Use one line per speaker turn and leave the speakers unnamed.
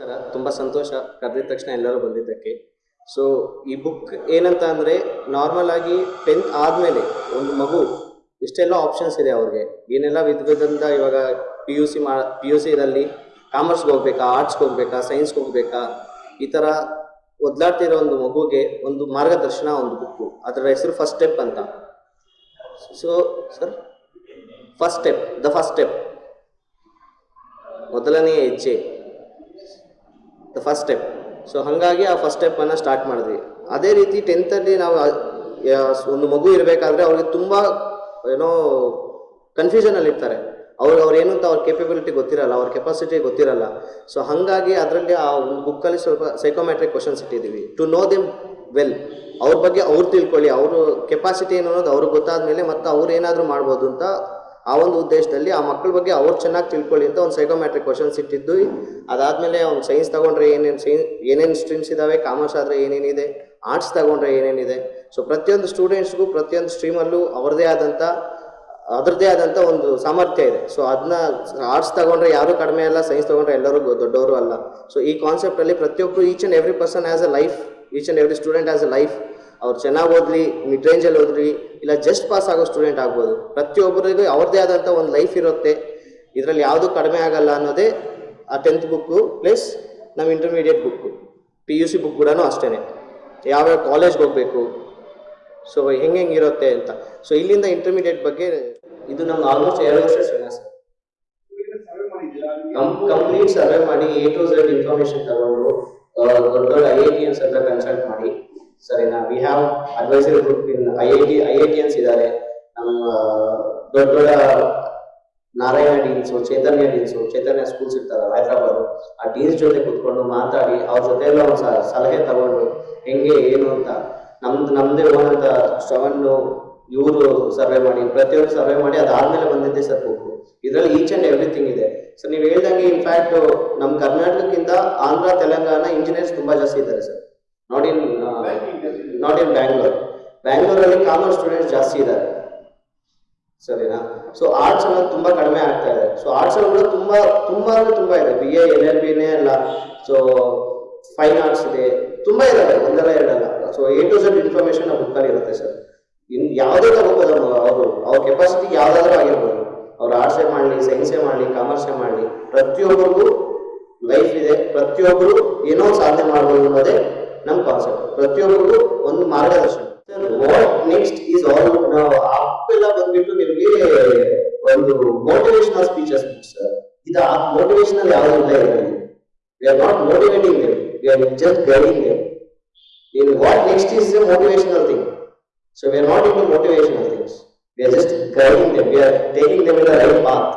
ನಮಸ್ಕಾರ ತುಂಬ ಸಂತೋಷ. ಕರೆದಿದ ತಕ್ಷಣ ಎಲ್ಲರೂ ಬಂದಿದ್ದಕ್ಕೆ. ಸೊ ಈ ಬುಕ್ ಏನಂತ ಅಂದರೆ ನಾರ್ಮಲ್ ಆಗಿ ಟೆಂತ್ ಆದಮೇಲೆ ಒಂದು ಮಗು, ಇಷ್ಟೆಲ್ಲ ಆಪ್ಷನ್ಸ್ ಇದೆ ಅವ್ರಿಗೆ. ಏನೆಲ್ಲ ವಿಧ ವಿಧದಿಂದ ಇವಾಗ ಪಿ ಯು ಸಿ ಮಾ ಪಿ ಯು ಸಿದಲ್ಲಿ ಕಾಮರ್ಸ್ಗೆ ಹೋಗ್ಬೇಕಾ ಆರ್ಟ್ಸ್ಗೆ ಹೋಗ್ಬೇಕಾ ಸೈನ್ಸ್ಗೆ ಹೋಗ್ಬೇಕಾ, ಈ ಥರ ಒದ್ಲಾಡ್ತಿರೋ ಒಂದು ಮಗುಗೆ ಒಂದು ಮಾರ್ಗದರ್ಶನ ಒಂದು ಬುಕ್ಕು ಅದರ ಹೆಸರು ಫಸ್ಟ್ ಸ್ಟೆಪ್ ಅಂತ. So sir first step the first step ಮೊದಲನೆಯ ಹೆಜ್ಜೆ. ಫಸ್ಟ್ ಸ್ಟೆಪ್ ಸೊ ಹಾಗಾಗಿ ಆ ಫಸ್ಟ್ ಸ್ಟೆಪ್ಪನ್ನು ಸ್ಟಾರ್ಟ್ ಮಾಡಿದ್ವಿ. ಅದೇ ರೀತಿ ಟೆಂತಲ್ಲಿ ನಾವು ಒಂದು ಮಗು ಇರಬೇಕಾದ್ರೆ ಅವ್ರಿಗೆ ತುಂಬ ಏನೋ ಕನ್ಫ್ಯೂಷನಲ್ಲಿ ಇರ್ತಾರೆ. ಅವ್ರಿಗೆ ಅವ್ರು ಏನು ಅಂತ ಅವ್ರ ಕೇಪಬಿಲಿಟಿ ಗೊತ್ತಿರಲ್ಲ, ಅವ್ರ ಕೆಪಾಸಿಟಿ ಗೊತ್ತಿರಲ್ಲ. ಸೊ ಹಾಗಾಗಿ ಅದರಲ್ಲಿ ಆ ಒಂದು ಬುಕ್ಕಲ್ಲಿ ಸ್ವಲ್ಪ ಸೈಕೋಮೆಟ್ರಿಕ್ ಕ್ವಶನ್ಸ್ ಇಟ್ಟಿದ್ದೀವಿ. ಟು ನೋ ದೆಮ್ ವೆಲ್ ಅವ್ರ ಬಗ್ಗೆ ಅವ್ರು ತಿಳ್ಕೊಳ್ಳಿ, ಅವರು ಕೆಪಾಸಿಟಿ ಏನು ಅನ್ನೋದು ಅವ್ರಿಗೆ ಗೊತ್ತಾದ ಮೇಲೆ ಮತ್ತು ಅವ್ರು ಏನಾದರೂ ಮಾಡ್ಬೋದು ಅಂತ ಆ ಒಂದು ಉದ್ದೇಶದಲ್ಲಿ ಆ ಮಕ್ಕಳ ಬಗ್ಗೆ ಅವ್ರು ಚೆನ್ನಾಗಿ ತಿಳ್ಕೊಳ್ಳಿ ಅಂತ ಒಂದು ಸೈಕೋಮ್ಯಾಟ್ರಿಕ್ ಕ್ವಶನ್ಸ್ ಇಟ್ಟಿದ್ದು. ಅದಾದಮೇಲೆ ಅವ್ನು ಸೈನ್ಸ್ ತಗೊಂಡ್ರೆ ಏನೇನು ಸೈನ್ಸ್ ಏನೇನು ಸ್ಟ್ರೀಮ್ಸ್ ಇದ್ದಾವೆ ಕಾಮರ್ಸ್ ಆದರೆ ಏನೇನಿದೆ ಆರ್ಟ್ಸ್ ತಗೊಂಡ್ರೆ ಏನೇನಿದೆ. ಸೊ ಪ್ರತಿಯೊಂದು ಸ್ಟೂಡೆಂಟ್ಸ್ಗೂ ಪ್ರತಿಯೊಂದು ಸ್ಟ್ರೀಮಲ್ಲೂ ಅವ್ರದ್ದೇ ಆದಂಥ ಅದರದ್ದೇ ಆದಂಥ ಒಂದು ಸಾಮರ್ಥ್ಯ ಇದೆ. ಸೊ ಅದನ್ನ ಆರ್ಟ್ಸ್ ತಗೊಂಡ್ರೆ ಯಾರು ಕಡಿಮೆ ಅಲ್ಲ ಸೈನ್ಸ್ ತಗೊಂಡ್ರೆ ಎಲ್ಲರೂ ದೊಡ್ಡವರು ಅಲ್ಲ. ಸೊ ಈ ಕಾನ್ಸೆಪ್ಟಲ್ಲಿ ಪ್ರತಿಯೊಬ್ಬರು each and every person as a life each and every student as a life ಅವ್ರು ಚೆನ್ನಾಗಿ ಓದಲಿ ಮಿಡ್ ರೇಂಜಲ್ಲಿ ಓದ್ರಿ ಇಲ್ಲ ಜಸ್ಟ್ ಪಾಸ್ ಆಗೋ ಸ್ಟೂಡೆಂಟ್ ಆಗ್ಬೋದು. ಪ್ರತಿಯೊಬ್ಬರಿಗೂ ಅವ್ರದ್ದೇ ಆದಂಥ ಒಂದು ಲೈಫ್ ಇರುತ್ತೆ. ಇದರಲ್ಲಿ ಯಾವುದು ಕಡಿಮೆ ಆಗಲ್ಲ ಅನ್ನೋದೇ ಆ ಟೆಂತ್ ಬುಕ್ಕು ಪ್ಲಸ್ ನಮ್ಮ intermediate book P U C book ಕೂಡ ಅಷ್ಟೇ ಯಾವ್ಯಾವ ಕಾಲೇಜ್ಗೆ ಹೋಗಬೇಕು ಸೊ ಹೆಂಗೆ ಇರುತ್ತೆ ಅಂತ. ಸೊ ಇಲ್ಲಿಂದ ಇಂಟರ್ಮೀಡಿಯೇಟ್ ಬಗ್ಗೆ ಇದು ನಮ್ಗೆ ಆಲ್ಮೋಸ್ಟ್ ಎರಡು ವರ್ಷ ಕಂಪ್ಲೀಟ್ ಸರ್ವೆ ಮಾಡಿ ಎ ಟು ಝೆಡ್ ಇನ್ಫಾರ್ಮೇಶನ್ ತಗೊಂಡು ದೊಡ್ಡ ದೊಡ್ಡ ಐ ಐ ಟಿ ಹತ್ರ ಕನ್ಸಲ್ಟ್ ಮಾಡಿ. We have advisory group in I I T IITians ಇದ್ದಾರೆ ನಮ್ಮ ದೊಡ್ಡ ದೊಡ್ಡ ನಾರಾಯಣ ಡೀನ್ಸು ಚೈತನ್ಯ ಡೀನ್ಸು ಚೈತನ್ಯ ಸ್ಕೂಲ್ಸ್ ಇರ್ತಾರೆ ಹೈದರಾಬಾದ್. ಆ ಡೀನ್ಸ್ ಜೊತೆ ಕುತ್ಕೊಂಡು ಮಾತಾಡಿ, ಅವ್ರ ಜೊತೆ ಎಲ್ಲ ಒಂದು ಸಲಹೆ ತಗೊಂಡು ಹೆಂಗೆ, ಏನು ಅಂತ. ನಮ್ದು ನಮ್ದೇ ಓನ್ ಅಂತ ಇವರು ಸರ್ವೆ ಮಾಡಿ, ಪ್ರತಿಯೊಂದು ಸರ್ವೆ ಮಾಡಿ ಅದಾದ್ಮೇಲೆ ಬಂದಿದ್ದೆ ಸರ್ ಬುಕ್ ಇದರಲ್ಲಿ ಈಚ್ ಅಂಡ್ ಎವ್ರಿಥಿಂಗ್ ಇದೆ. ಸರ್ ನೀವು ಹೇಳ್ದಂಗೆ ಇನ್ಫ್ಯಾಕ್ಟ್ ನಮ್ಮ ಕರ್ನಾಟಕಕ್ಕಿಂತ ಆಂಧ್ರ, ತೆಲಂಗಾಣ ಇಂಜಿನಿಯರ್ಸ್ ತುಂಬಾ ಜಾಸ್ತಿ ಇದ್ದಾರೆ sir. In not in Bangalore ಬ್ಯಾಂಗ್ಳೂರಲ್ಲಿ ಕಾಮರ್ಸ್ ಸ್ಟೂಡೆಂಟ್ಸ್ ಜಾಸ್ತಿ ಇದ್ದಾರೆ. ಸರಿನಾ? ಸೊ ಆರ್ಟ್ಸ್ ಅನ್ನೋದು ತುಂಬ ಕಡಿಮೆ ಆಗ್ತಾ ಇದೆ. ಸೊ ಆರ್ಟ್ಸ್ ಕೂಡ ತುಂಬ ತುಂಬ ಅಂದ್ರೆ ತುಂಬ ಇದೆ. ಬಿ ಎ ಎಲ್ ಎಲ್ ಬಿನೇ ಅಲ್ಲ. ಸೊ ಫೈನ್ ಆರ್ಟ್ಸ್ ಇದೆ. ತುಂಬ ಇದಾವೆ. ಒಂದಲ್ಲ ಎರಡಲ್ಲ. So A to Z information ಆ ಬುಕ್ಕಲ್ಲಿ ಇರುತ್ತೆ ಸರ್. ಇನ್ ಯಾವುದೇ ತಗೋಬೋದು ಅವರು. ಅವ್ರ ಕೆಪಾಸಿಟಿ ಯಾವ್ದಾದ್ರು ಆಗಿರ್ಬೋದು. ಅವ್ರು ಆರ್ಟ್ಸೇ ಮಾಡಲಿ ಸೈನ್ಸೇ ಮಾಡಲಿ ಕಾಮರ್ಸೇ ಮಾಡಲಿ, ಪ್ರತಿಯೊಬ್ಬರಿಗೂ ಲೈಫ್ ಇದೆ. ಪ್ರತಿಯೊಬ್ಬರು ಏನೋ ಸಾಧನೆ ಮಾಡ್ಬೋದು ಅನ್ನೋದೇ ನಮ್ ಕಾನ್ಸೆಪ್ಟ್ ಪ್ರತಿಯೊಬ್ಬರು ಒಂದು ಮಾರ್ಗದರ್ಶನ. Sir what next is all ನಾವು ಅಪ್ಪೆಲ್ಲ ಬಂದ್ಬಿಟ್ಟು ನಿಮ್ಗೆ ಒಂದು ಮೋಟಿವೇಶನಲ್ ಸ್ಪೀಚಸ್ ಸರ್ ಆ ಮೋಟಿವೇಶನಲ್ ಯಾವ್ದಿಲ್ಲ ಇರಲಿ we are not motivating we are just guiding in what next is a motivational thing so we are not in motivational things we are just guiding we are taking the right path